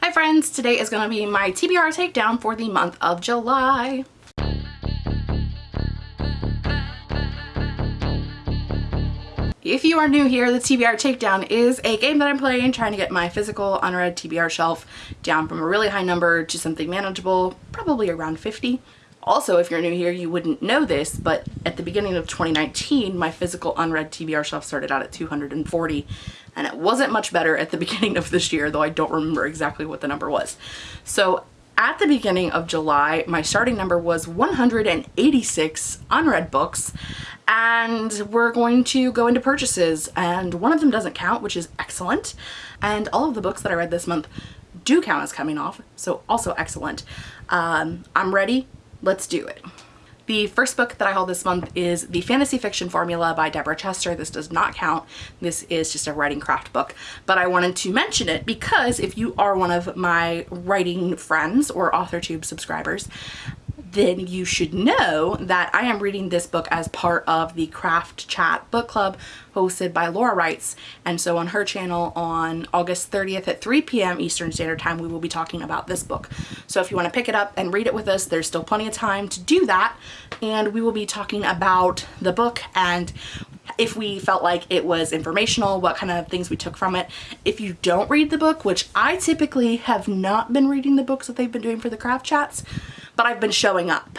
Hi friends, today is going to be my TBR takedown for the month of July. If you are new here, the TBR Takedown is a game that I'm playing trying to get my physical unread TBR shelf down from a really high number to something manageable, probably around 50. Also, if you're new here, you wouldn't know this, but at the beginning of 2019, my physical unread TBR shelf started out at 240, and it wasn't much better at the beginning of this year, though I don't remember exactly what the number was. So at the beginning of July, my starting number was 186 unread books, and we're going to go into purchases, and one of them doesn't count, which is excellent, and all of the books that I read this month do count as coming off, so also excellent. Um, I'm ready let's do it. The first book that I hold this month is The Fantasy Fiction Formula by Deborah Chester. This does not count. This is just a writing craft book, but I wanted to mention it because if you are one of my writing friends or AuthorTube subscribers, then you should know that I am reading this book as part of the Craft Chat book club hosted by Laura Writes. And so on her channel on August 30th at 3 p.m. Eastern Standard Time, we will be talking about this book. So if you want to pick it up and read it with us, there's still plenty of time to do that. And we will be talking about the book and if we felt like it was informational, what kind of things we took from it. If you don't read the book, which I typically have not been reading the books that they've been doing for the craft chats, but I've been showing up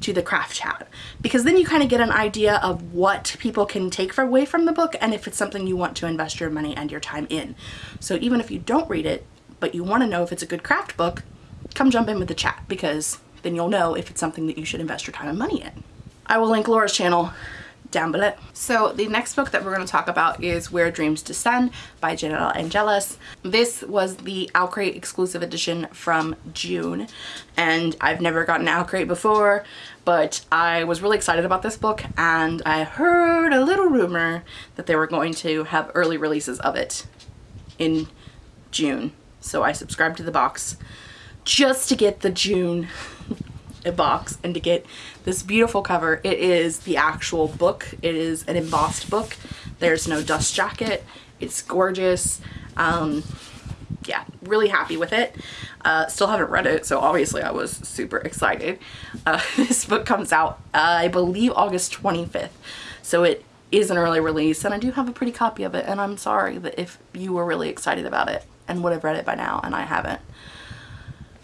to the craft chat because then you kind of get an idea of what people can take away from the book and if it's something you want to invest your money and your time in. So even if you don't read it, but you want to know if it's a good craft book, come jump in with the chat because then you'll know if it's something that you should invest your time and money in. I will link Laura's channel down below. So the next book that we're going to talk about is Where Dreams Descend by Janella Angeles. This was the OwlCrate exclusive edition from June and I've never gotten OwlCrate before but I was really excited about this book and I heard a little rumor that they were going to have early releases of it in June. So I subscribed to the box just to get the June a box and to get this beautiful cover. It is the actual book. It is an embossed book. There's no dust jacket. It's gorgeous. Um, yeah, really happy with it. Uh, still haven't read it, so obviously I was super excited. Uh, this book comes out, uh, I believe, August 25th. So it is an early release, and I do have a pretty copy of it, and I'm sorry that if you were really excited about it and would have read it by now, and I haven't.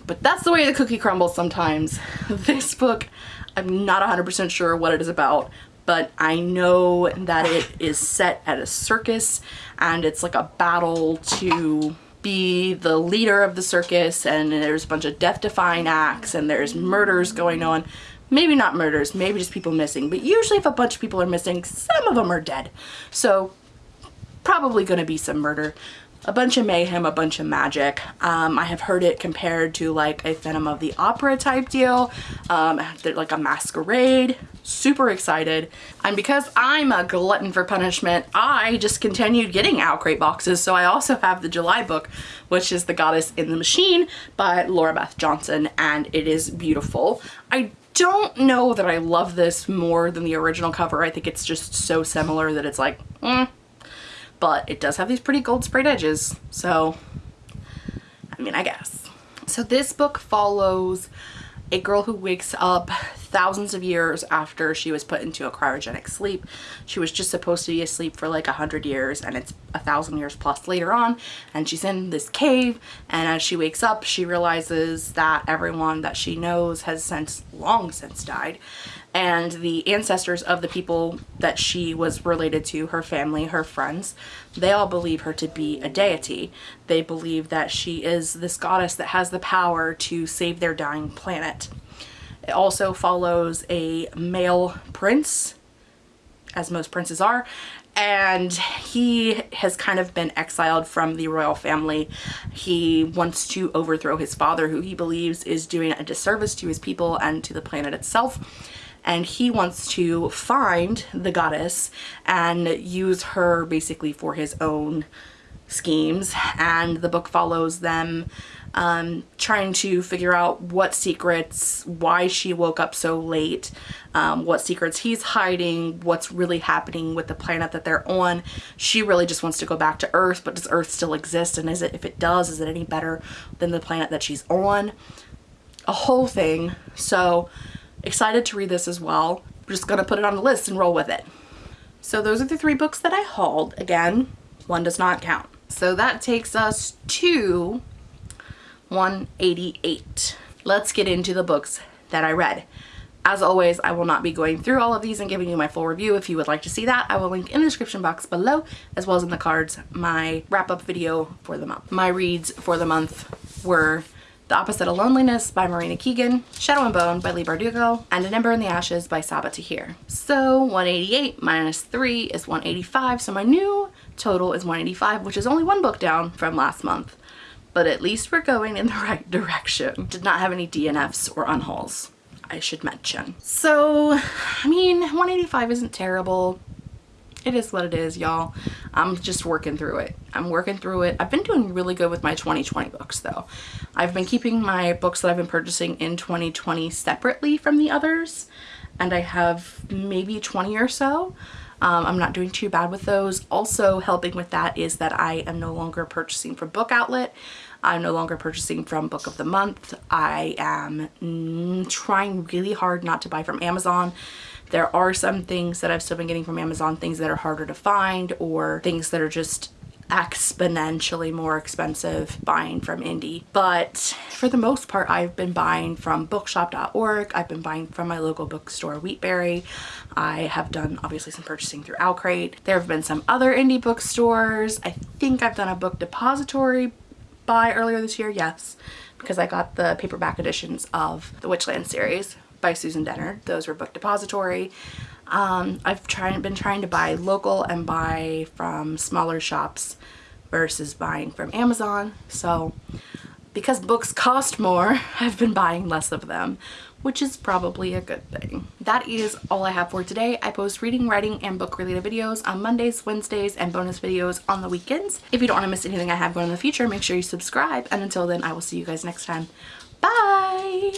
But that's the way the cookie crumbles sometimes. This book, I'm not 100% sure what it is about, but I know that it is set at a circus and it's like a battle to be the leader of the circus and there's a bunch of death-defying acts and there's murders going on. Maybe not murders, maybe just people missing, but usually if a bunch of people are missing, some of them are dead. So probably going to be some murder a bunch of mayhem, a bunch of magic. Um, I have heard it compared to like a Phantom of the Opera type deal, um, like a masquerade. Super excited. And because I'm a glutton for punishment, I just continued getting OwlCrate boxes. So I also have the July book, which is The Goddess in the Machine by Lora Beth Johnson, and it is beautiful. I don't know that I love this more than the original cover. I think it's just so similar that it's like, mm, but it does have these pretty gold sprayed edges. So, I mean, I guess. So this book follows a girl who wakes up thousands of years after she was put into a cryogenic sleep. She was just supposed to be asleep for like a hundred years and it's a thousand years plus later on and she's in this cave and as she wakes up she realizes that everyone that she knows has since long since died and the ancestors of the people that she was related to, her family, her friends, they all believe her to be a deity. They believe that she is this goddess that has the power to save their dying planet. It also follows a male prince, as most princes are, and he has kind of been exiled from the royal family. He wants to overthrow his father, who he believes is doing a disservice to his people and to the planet itself and he wants to find the goddess and use her basically for his own schemes and the book follows them um, trying to figure out what secrets, why she woke up so late, um, what secrets he's hiding, what's really happening with the planet that they're on. She really just wants to go back to Earth, but does Earth still exist? And is it, if it does, is it any better than the planet that she's on? A whole thing. So excited to read this as well. I'm just gonna put it on the list and roll with it. So those are the three books that I hauled. Again, one does not count. So that takes us to 188. Let's get into the books that I read. As always, I will not be going through all of these and giving you my full review. If you would like to see that, I will link in the description box below, as well as in the cards, my wrap-up video for the month. My reads for the month were The Opposite of Loneliness by Marina Keegan, Shadow and Bone by Leigh Bardugo, and An Ember in the Ashes by Sabaa Tahir. So 188 minus 3 is 185, so my new total is 185, which is only one book down from last month but at least we're going in the right direction. Did not have any DNFs or unhauls, I should mention. So, I mean, 185 isn't terrible. It is what it is, y'all. I'm just working through it. I'm working through it. I've been doing really good with my 2020 books though. I've been keeping my books that I've been purchasing in 2020 separately from the others and I have maybe 20 or so. Um, I'm not doing too bad with those. Also helping with that is that I am no longer purchasing from Book Outlet. I'm no longer purchasing from Book of the Month. I am mm, trying really hard not to buy from Amazon. There are some things that I've still been getting from Amazon, things that are harder to find or things that are just exponentially more expensive buying from indie but for the most part I've been buying from bookshop.org I've been buying from my local bookstore Wheatberry. I have done obviously some purchasing through OwlCrate there have been some other indie bookstores. I think I've done a book depository buy earlier this year yes because I got the paperback editions of the Witchland series by Susan Dennard those were book depository um, I've tried, been trying to buy local and buy from smaller shops versus buying from Amazon. So because books cost more, I've been buying less of them, which is probably a good thing. That is all I have for today. I post reading, writing, and book related videos on Mondays, Wednesdays, and bonus videos on the weekends. If you don't want to miss anything I have going in the future, make sure you subscribe. And until then, I will see you guys next time. Bye!